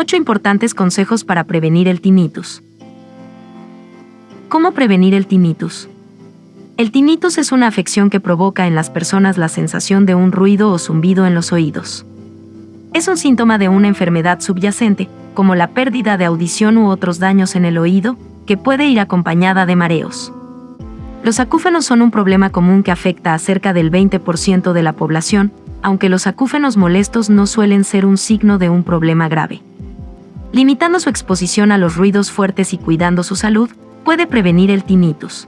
8 importantes consejos para prevenir el tinnitus. ¿Cómo prevenir el tinnitus? El tinnitus es una afección que provoca en las personas la sensación de un ruido o zumbido en los oídos. Es un síntoma de una enfermedad subyacente, como la pérdida de audición u otros daños en el oído, que puede ir acompañada de mareos. Los acúfenos son un problema común que afecta a cerca del 20% de la población, aunque los acúfenos molestos no suelen ser un signo de un problema grave. Limitando su exposición a los ruidos fuertes y cuidando su salud, puede prevenir el tinnitus.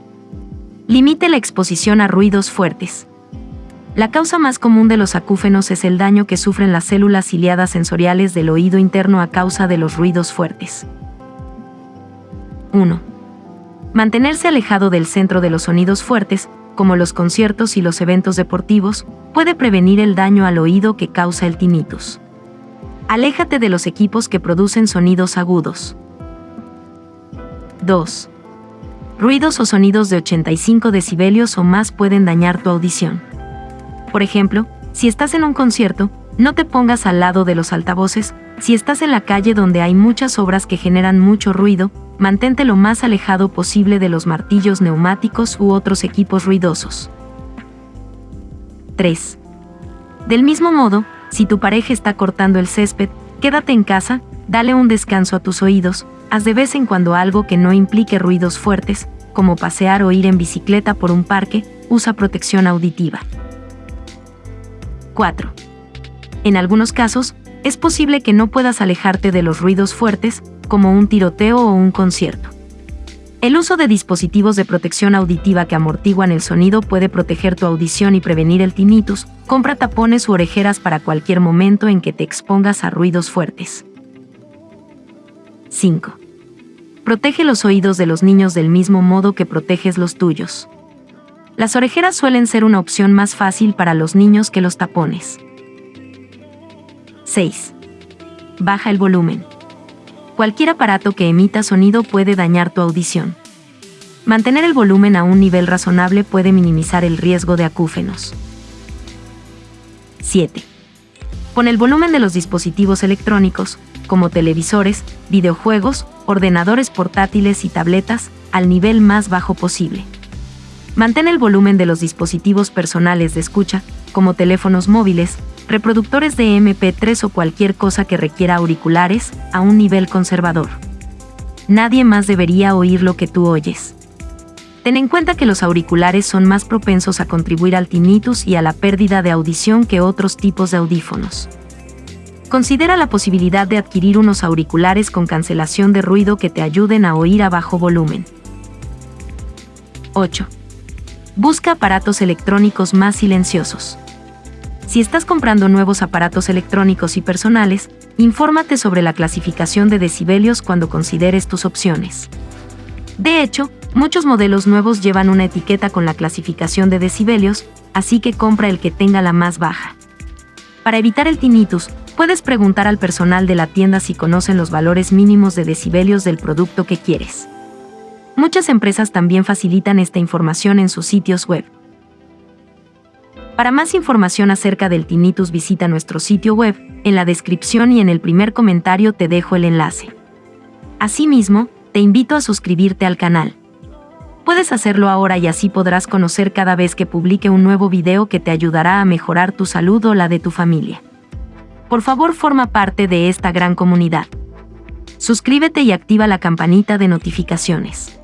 Limite la exposición a ruidos fuertes. La causa más común de los acúfenos es el daño que sufren las células ciliadas sensoriales del oído interno a causa de los ruidos fuertes. 1. Mantenerse alejado del centro de los sonidos fuertes, como los conciertos y los eventos deportivos, puede prevenir el daño al oído que causa el tinnitus. Aléjate de los equipos que producen sonidos agudos. 2. Ruidos o sonidos de 85 decibelios o más pueden dañar tu audición. Por ejemplo, si estás en un concierto, no te pongas al lado de los altavoces, si estás en la calle donde hay muchas obras que generan mucho ruido, mantente lo más alejado posible de los martillos neumáticos u otros equipos ruidosos. 3. Del mismo modo, si tu pareja está cortando el césped, quédate en casa, dale un descanso a tus oídos, haz de vez en cuando algo que no implique ruidos fuertes, como pasear o ir en bicicleta por un parque, usa protección auditiva. 4. En algunos casos, es posible que no puedas alejarte de los ruidos fuertes, como un tiroteo o un concierto. El uso de dispositivos de protección auditiva que amortiguan el sonido puede proteger tu audición y prevenir el tinnitus. Compra tapones u orejeras para cualquier momento en que te expongas a ruidos fuertes. 5. Protege los oídos de los niños del mismo modo que proteges los tuyos. Las orejeras suelen ser una opción más fácil para los niños que los tapones. 6. Baja el volumen. Cualquier aparato que emita sonido puede dañar tu audición. Mantener el volumen a un nivel razonable puede minimizar el riesgo de acúfenos. 7. Pon el volumen de los dispositivos electrónicos, como televisores, videojuegos, ordenadores portátiles y tabletas, al nivel más bajo posible. Mantén el volumen de los dispositivos personales de escucha, como teléfonos móviles, reproductores de MP3 o cualquier cosa que requiera auriculares, a un nivel conservador. Nadie más debería oír lo que tú oyes. Ten en cuenta que los auriculares son más propensos a contribuir al tinnitus y a la pérdida de audición que otros tipos de audífonos. Considera la posibilidad de adquirir unos auriculares con cancelación de ruido que te ayuden a oír a bajo volumen. 8. Busca aparatos electrónicos más silenciosos. Si estás comprando nuevos aparatos electrónicos y personales, infórmate sobre la clasificación de decibelios cuando consideres tus opciones. De hecho, muchos modelos nuevos llevan una etiqueta con la clasificación de decibelios, así que compra el que tenga la más baja. Para evitar el tinnitus, puedes preguntar al personal de la tienda si conocen los valores mínimos de decibelios del producto que quieres. Muchas empresas también facilitan esta información en sus sitios web. Para más información acerca del tinnitus visita nuestro sitio web, en la descripción y en el primer comentario te dejo el enlace. Asimismo, te invito a suscribirte al canal. Puedes hacerlo ahora y así podrás conocer cada vez que publique un nuevo video que te ayudará a mejorar tu salud o la de tu familia por favor forma parte de esta gran comunidad. Suscríbete y activa la campanita de notificaciones.